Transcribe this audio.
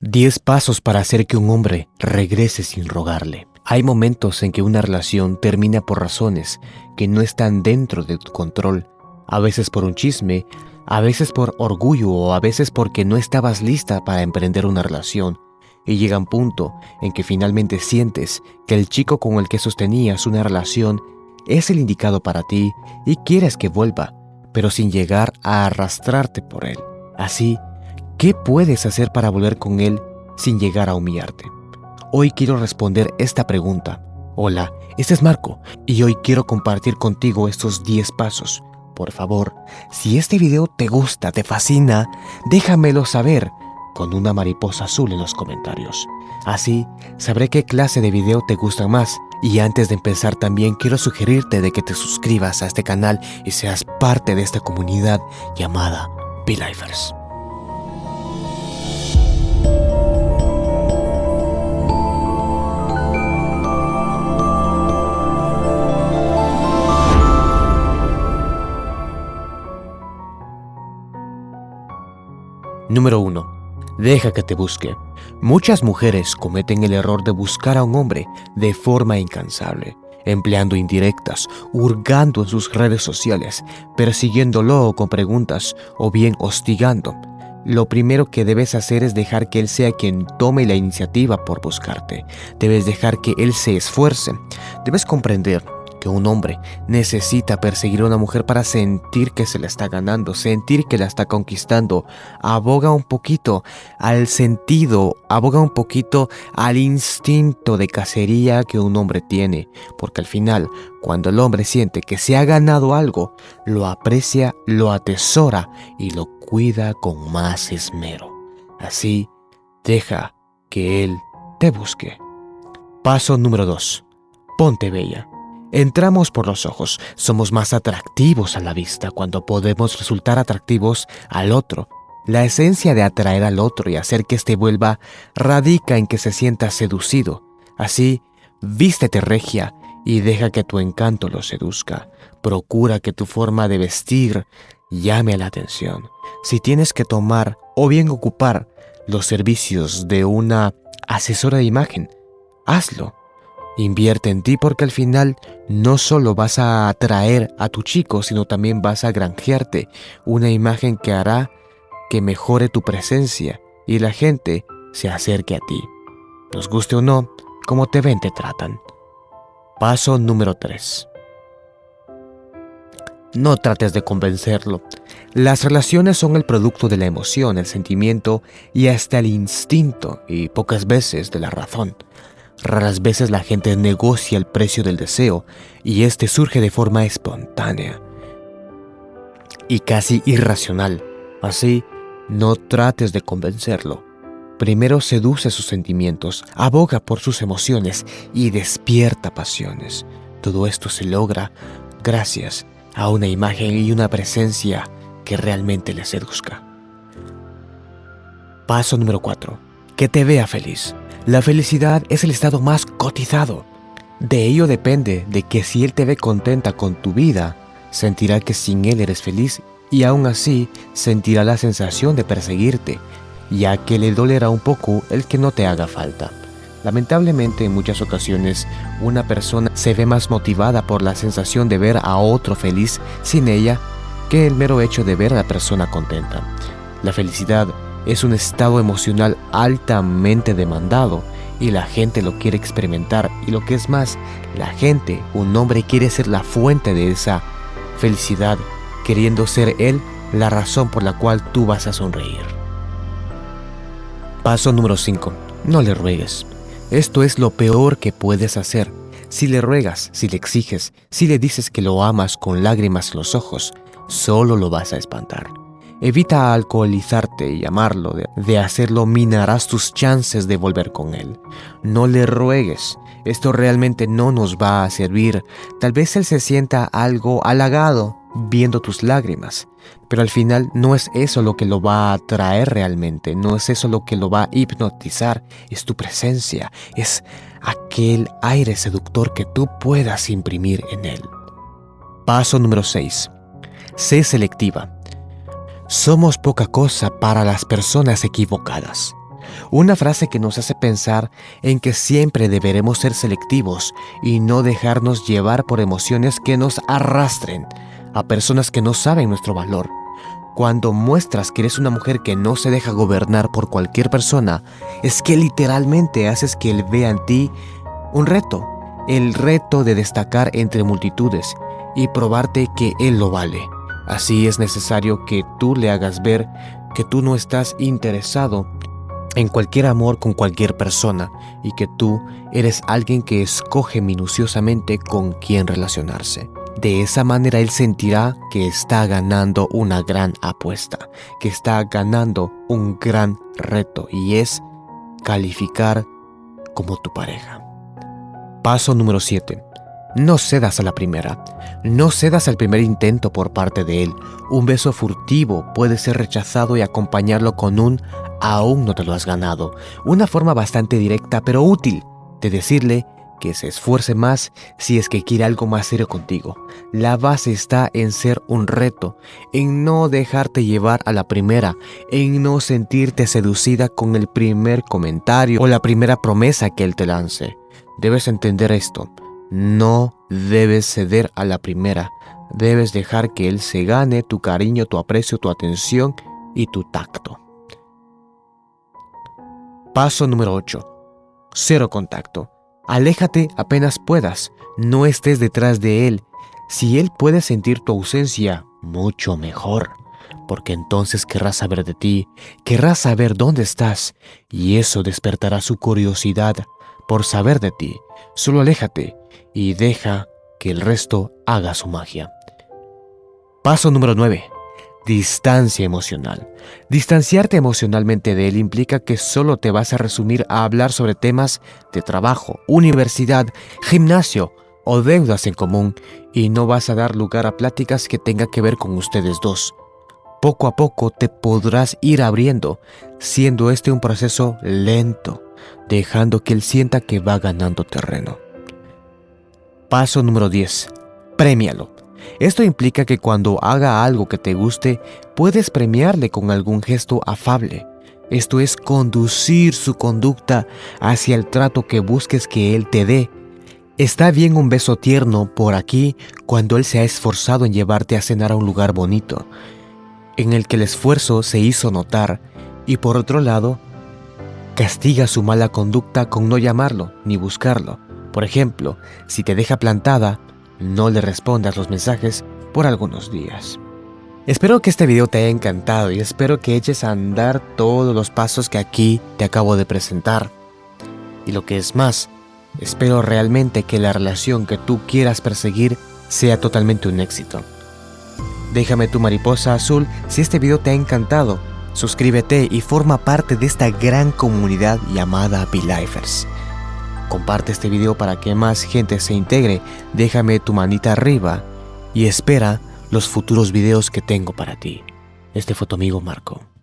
10 pasos para hacer que un hombre regrese sin rogarle. Hay momentos en que una relación termina por razones que no están dentro de tu control, a veces por un chisme, a veces por orgullo o a veces porque no estabas lista para emprender una relación. Y llega un punto en que finalmente sientes que el chico con el que sostenías una relación es el indicado para ti y quieres que vuelva, pero sin llegar a arrastrarte por él. Así ¿Qué puedes hacer para volver con él sin llegar a humillarte? Hoy quiero responder esta pregunta. Hola, este es Marco y hoy quiero compartir contigo estos 10 pasos. Por favor, si este video te gusta, te fascina, déjamelo saber con una mariposa azul en los comentarios. Así sabré qué clase de video te gusta más. Y antes de empezar también quiero sugerirte de que te suscribas a este canal y seas parte de esta comunidad llamada Be-Lifers. Número 1. Deja que te busque. Muchas mujeres cometen el error de buscar a un hombre de forma incansable, empleando indirectas, hurgando en sus redes sociales, persiguiéndolo con preguntas o bien hostigando. Lo primero que debes hacer es dejar que él sea quien tome la iniciativa por buscarte. Debes dejar que él se esfuerce. Debes comprender que un hombre necesita perseguir a una mujer para sentir que se la está ganando, sentir que la está conquistando. Aboga un poquito al sentido, aboga un poquito al instinto de cacería que un hombre tiene, porque al final, cuando el hombre siente que se ha ganado algo, lo aprecia, lo atesora y lo cuida con más esmero. Así, deja que él te busque. Paso número 2. Ponte bella. Entramos por los ojos, somos más atractivos a la vista cuando podemos resultar atractivos al otro. La esencia de atraer al otro y hacer que éste vuelva radica en que se sienta seducido. Así, vístete regia y deja que tu encanto lo seduzca. Procura que tu forma de vestir llame la atención. Si tienes que tomar o bien ocupar los servicios de una asesora de imagen, hazlo. Invierte en ti porque al final no solo vas a atraer a tu chico, sino también vas a granjearte una imagen que hará que mejore tu presencia y la gente se acerque a ti. Nos guste o no, como te ven te tratan. Paso número 3. No trates de convencerlo. Las relaciones son el producto de la emoción, el sentimiento y hasta el instinto y pocas veces de la razón. Raras veces la gente negocia el precio del deseo y este surge de forma espontánea y casi irracional. Así, no trates de convencerlo. Primero seduce sus sentimientos, aboga por sus emociones y despierta pasiones. Todo esto se logra gracias a una imagen y una presencia que realmente le seduzca. Paso número 4. Que te vea feliz. La felicidad es el estado más cotizado. De ello depende de que si él te ve contenta con tu vida, sentirá que sin él eres feliz y aún así sentirá la sensación de perseguirte, ya que le dolerá un poco el que no te haga falta. Lamentablemente en muchas ocasiones una persona se ve más motivada por la sensación de ver a otro feliz sin ella que el mero hecho de ver a la persona contenta. La felicidad es un estado emocional altamente demandado y la gente lo quiere experimentar y lo que es más, la gente, un hombre quiere ser la fuente de esa felicidad, queriendo ser él la razón por la cual tú vas a sonreír. Paso número 5. No le ruegues. Esto es lo peor que puedes hacer. Si le ruegas, si le exiges, si le dices que lo amas con lágrimas en los ojos, solo lo vas a espantar. Evita alcoholizarte y amarlo. De, hacerlo minarás tus chances de volver con él. No le ruegues. Esto realmente no nos va a servir. Tal vez él se sienta algo halagado viendo tus lágrimas. Pero al final no es eso lo que lo va a atraer realmente. No es eso lo que lo va a hipnotizar. Es tu presencia. Es aquel aire seductor que tú puedas imprimir en él. Paso número 6. Sé selectiva. Somos poca cosa para las personas equivocadas. Una frase que nos hace pensar en que siempre deberemos ser selectivos y no dejarnos llevar por emociones que nos arrastren a personas que no saben nuestro valor. Cuando muestras que eres una mujer que no se deja gobernar por cualquier persona, es que literalmente haces que él vea en ti un reto, el reto de destacar entre multitudes y probarte que él lo vale. Así es necesario que tú le hagas ver que tú no estás interesado en cualquier amor con cualquier persona y que tú eres alguien que escoge minuciosamente con quién relacionarse. De esa manera él sentirá que está ganando una gran apuesta, que está ganando un gran reto y es calificar como tu pareja. Paso número 7. No cedas a la primera. No cedas al primer intento por parte de él. Un beso furtivo puede ser rechazado y acompañarlo con un aún no te lo has ganado. Una forma bastante directa pero útil de decirle que se esfuerce más si es que quiere algo más serio contigo. La base está en ser un reto, en no dejarte llevar a la primera, en no sentirte seducida con el primer comentario o la primera promesa que él te lance. Debes entender esto. No debes ceder a la primera. Debes dejar que él se gane tu cariño, tu aprecio, tu atención y tu tacto. Paso número 8. Cero contacto. Aléjate apenas puedas. No estés detrás de él. Si él puede sentir tu ausencia, mucho mejor. Porque entonces querrá saber de ti, querrá saber dónde estás, y eso despertará su curiosidad por saber de ti. Solo aléjate y deja que el resto haga su magia. Paso número 9. Distancia emocional. Distanciarte emocionalmente de él implica que solo te vas a resumir a hablar sobre temas de trabajo, universidad, gimnasio o deudas en común y no vas a dar lugar a pláticas que tengan que ver con ustedes dos. Poco a poco te podrás ir abriendo, siendo este un proceso lento, dejando que él sienta que va ganando terreno. Paso número 10. Premialo. Esto implica que cuando haga algo que te guste, puedes premiarle con algún gesto afable. Esto es conducir su conducta hacia el trato que busques que él te dé. Está bien un beso tierno por aquí cuando él se ha esforzado en llevarte a cenar a un lugar bonito, en el que el esfuerzo se hizo notar, y por otro lado, castiga su mala conducta con no llamarlo ni buscarlo. Por ejemplo, si te deja plantada, no le respondas los mensajes por algunos días. Espero que este video te haya encantado y espero que eches a andar todos los pasos que aquí te acabo de presentar. Y lo que es más, espero realmente que la relación que tú quieras perseguir sea totalmente un éxito. Déjame tu mariposa azul si este video te ha encantado. Suscríbete y forma parte de esta gran comunidad llamada Lifers. Comparte este video para que más gente se integre, déjame tu manita arriba y espera los futuros videos que tengo para ti. Este fue tu amigo Marco.